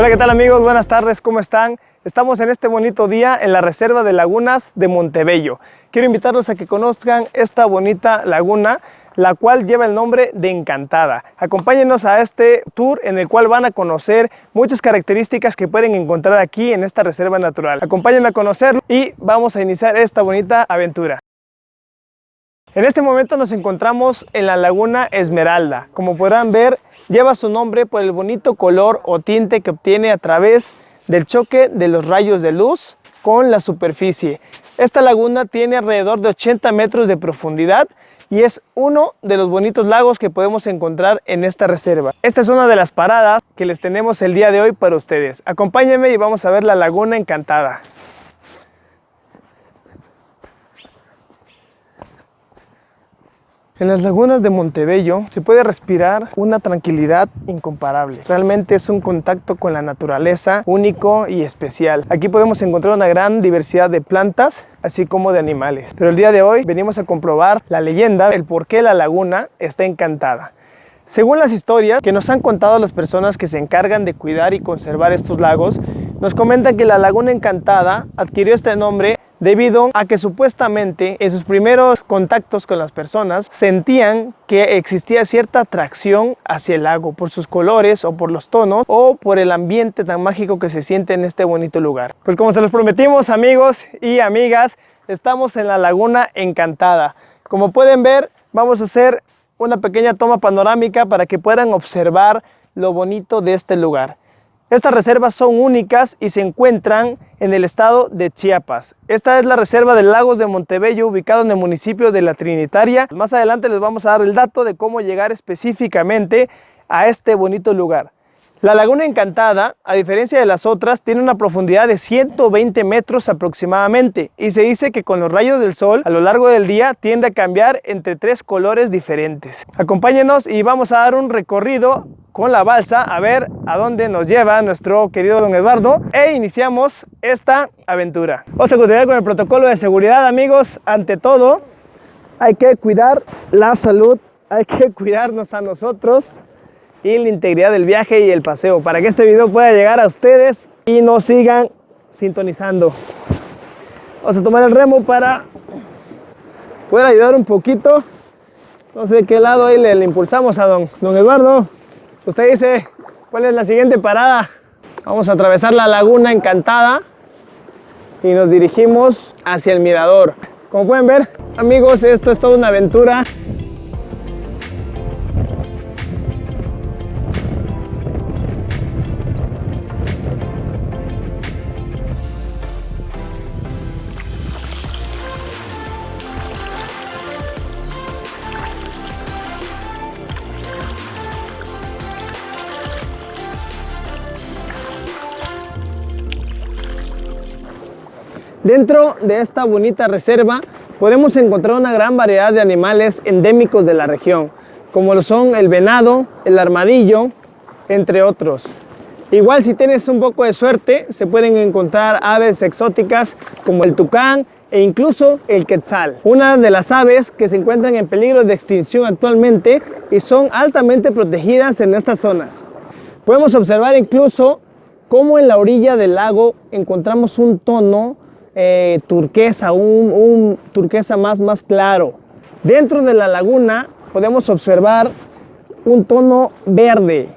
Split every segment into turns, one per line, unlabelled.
Hola, ¿qué tal amigos? Buenas tardes, ¿cómo están? Estamos en este bonito día en la Reserva de Lagunas de Montebello. Quiero invitarlos a que conozcan esta bonita laguna, la cual lleva el nombre de Encantada. Acompáñenos a este tour en el cual van a conocer muchas características que pueden encontrar aquí en esta reserva natural. Acompáñenme a conocerlo y vamos a iniciar esta bonita aventura. En este momento nos encontramos en la laguna Esmeralda. Como podrán ver, lleva su nombre por el bonito color o tinte que obtiene a través del choque de los rayos de luz con la superficie. Esta laguna tiene alrededor de 80 metros de profundidad y es uno de los bonitos lagos que podemos encontrar en esta reserva. Esta es una de las paradas que les tenemos el día de hoy para ustedes. Acompáñenme y vamos a ver la Laguna Encantada. En las lagunas de Montebello se puede respirar una tranquilidad incomparable. Realmente es un contacto con la naturaleza único y especial. Aquí podemos encontrar una gran diversidad de plantas, así como de animales. Pero el día de hoy venimos a comprobar la leyenda, el por qué la laguna está encantada. Según las historias que nos han contado las personas que se encargan de cuidar y conservar estos lagos, nos comentan que la Laguna Encantada adquirió este nombre debido a que supuestamente en sus primeros contactos con las personas sentían que existía cierta atracción hacia el lago por sus colores o por los tonos o por el ambiente tan mágico que se siente en este bonito lugar. Pues como se los prometimos amigos y amigas, estamos en la Laguna Encantada. Como pueden ver, vamos a hacer una pequeña toma panorámica para que puedan observar lo bonito de este lugar. Estas reservas son únicas y se encuentran en el estado de Chiapas. Esta es la reserva de Lagos de Montebello, ubicado en el municipio de La Trinitaria. Más adelante les vamos a dar el dato de cómo llegar específicamente a este bonito lugar. La Laguna Encantada, a diferencia de las otras, tiene una profundidad de 120 metros aproximadamente y se dice que con los rayos del sol a lo largo del día tiende a cambiar entre tres colores diferentes. Acompáñenos y vamos a dar un recorrido con la balsa a ver a dónde nos lleva nuestro querido don Eduardo e iniciamos esta aventura. Vamos a continuar con el protocolo de seguridad amigos. Ante todo hay que cuidar la salud, hay que cuidarnos a nosotros y la integridad del viaje y el paseo para que este video pueda llegar a ustedes y nos sigan sintonizando. Vamos a tomar el remo para poder ayudar un poquito. No sé de qué lado ahí le, le impulsamos a don, don Eduardo. Usted dice, ¿cuál es la siguiente parada? Vamos a atravesar la laguna encantada y nos dirigimos hacia el mirador. Como pueden ver, amigos, esto es toda una aventura Dentro de esta bonita reserva podemos encontrar una gran variedad de animales endémicos de la región, como lo son el venado, el armadillo, entre otros. Igual si tienes un poco de suerte, se pueden encontrar aves exóticas como el tucán e incluso el quetzal. Una de las aves que se encuentran en peligro de extinción actualmente y son altamente protegidas en estas zonas. Podemos observar incluso cómo en la orilla del lago encontramos un tono eh, turquesa, un, turquesa más, más claro. Dentro de la laguna podemos observar un tono verde,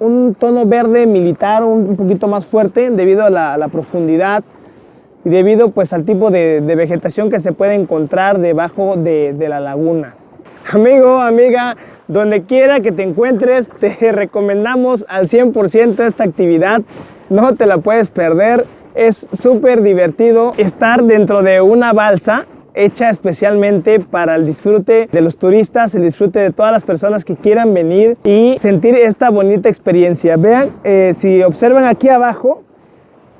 un tono verde militar un poquito más fuerte debido a la, profundidad y debido pues al tipo de, vegetación que se puede encontrar debajo de, de la laguna. Amigo, amiga, donde quiera que te encuentres, te recomendamos al 100% esta actividad. No te la puedes perder. Es súper divertido estar dentro de una balsa hecha especialmente para el disfrute de los turistas, el disfrute de todas las personas que quieran venir y sentir esta bonita experiencia. Vean, eh, si observan aquí abajo,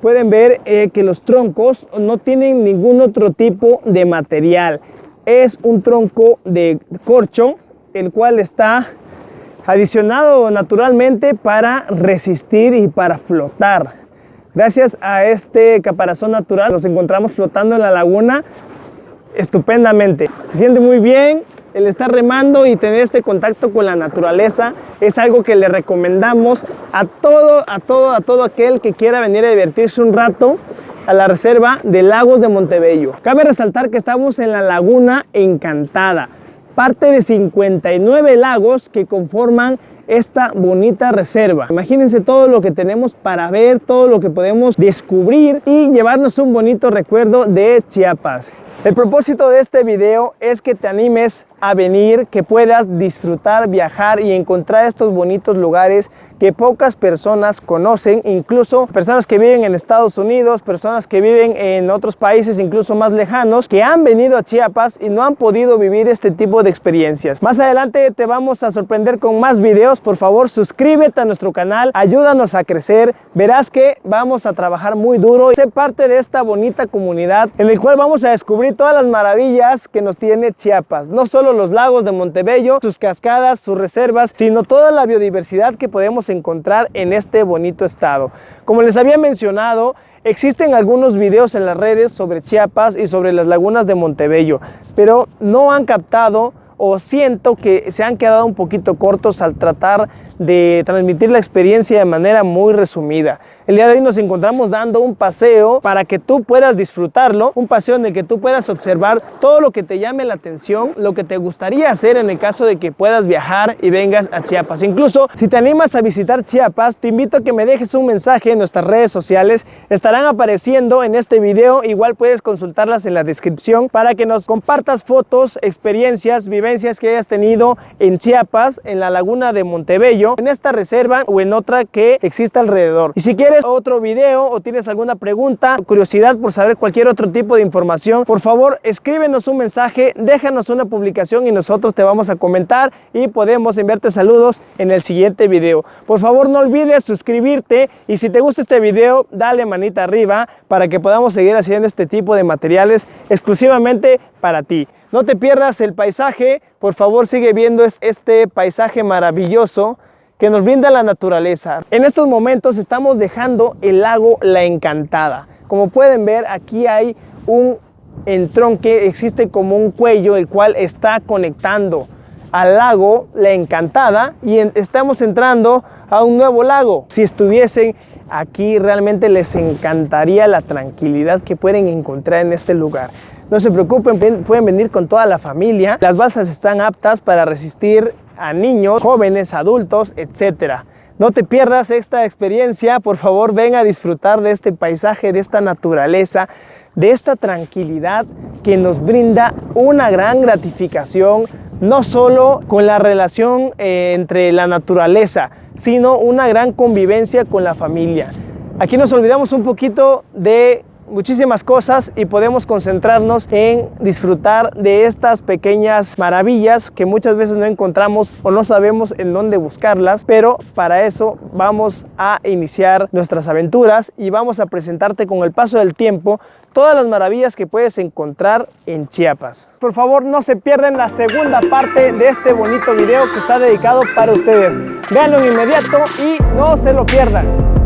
pueden ver eh, que los troncos no tienen ningún otro tipo de material. Es un tronco de corcho, el cual está adicionado naturalmente para resistir y para flotar. Gracias a este caparazón natural nos encontramos flotando en la laguna estupendamente. Se siente muy bien el estar remando y tener este contacto con la naturaleza es algo que le recomendamos a todo, a todo, a todo aquel que quiera venir a divertirse un rato a la reserva de Lagos de Montebello. Cabe resaltar que estamos en la Laguna Encantada, parte de 59 lagos que conforman esta bonita reserva. Imagínense todo lo que tenemos para ver, todo lo que podemos descubrir y llevarnos un bonito recuerdo de Chiapas. El propósito de este video es que te animes a venir, que puedas disfrutar, viajar y encontrar estos bonitos lugares que pocas personas conocen, incluso personas que viven en Estados Unidos, personas que viven en otros países incluso más lejanos, que han venido a Chiapas y no han podido vivir este tipo de experiencias. Más adelante te vamos a sorprender con más videos, por favor suscríbete a nuestro canal, ayúdanos a crecer, verás que vamos a trabajar muy duro y ser parte de esta bonita comunidad en el cual vamos a descubrir todas las maravillas que nos tiene Chiapas, no solo los lagos de Montebello, sus cascadas, sus reservas, sino toda la biodiversidad que podemos encontrar en este bonito estado. Como les había mencionado, Existen algunos videos en las redes sobre Chiapas y sobre las lagunas de Montebello, pero no han captado o siento que se han quedado un poquito cortos al tratar de transmitir la experiencia de manera muy resumida. El día de hoy nos encontramos dando un paseo para que tú puedas disfrutarlo, un paseo en el que tú puedas observar todo lo que te llame la atención, lo que te gustaría hacer en el caso de que puedas viajar y vengas a Chiapas. Incluso si te animas a visitar Chiapas, te invito a que me dejes un mensaje en nuestras redes sociales, estarán apareciendo en este video, igual puedes consultarlas en la descripción para que nos compartas fotos, experiencias, vivencias que hayas tenido en Chiapas, en la laguna de Montebello, en esta reserva o en otra que exista alrededor. Y si quieres otro video o tienes alguna pregunta, curiosidad por saber cualquier otro tipo de información, por favor escríbenos un mensaje, déjanos una publicación y nosotros te vamos a comentar y podemos enviarte saludos en el siguiente video. Por favor no olvides suscribirte y si te gusta este video dale manita arriba para que podamos seguir haciendo este tipo de materiales exclusivamente para ti. No te pierdas el paisaje, por favor sigue viendo este paisaje maravilloso que nos brinda la naturaleza. En estos momentos estamos dejando el lago La Encantada. Como pueden ver, aquí hay un entronque, existe como un cuello el cual está conectando al lago La Encantada y estamos entrando a un nuevo lago. Si estuviesen aquí realmente les encantaría la tranquilidad que pueden encontrar en este lugar. No se preocupen, pueden venir con toda la familia. Las balsas están aptas para resistir a niños, jóvenes, adultos, etcétera. No te pierdas esta experiencia, por favor ven a disfrutar de este paisaje, de esta naturaleza, de esta tranquilidad que nos brinda una gran gratificación, no solo con la relación eh, entre la naturaleza, sino una gran convivencia con la familia. Aquí nos olvidamos un poquito de muchísimas cosas y podemos concentrarnos en disfrutar de estas pequeñas maravillas que muchas veces no encontramos o no sabemos en dónde buscarlas, pero para eso vamos a iniciar nuestras aventuras y vamos a presentarte con el paso del tiempo todas las maravillas que puedes encontrar en Chiapas. Por favor, no se pierdan la segunda parte de este bonito video que está dedicado para ustedes. Véanlo inmediato y no se lo pierdan.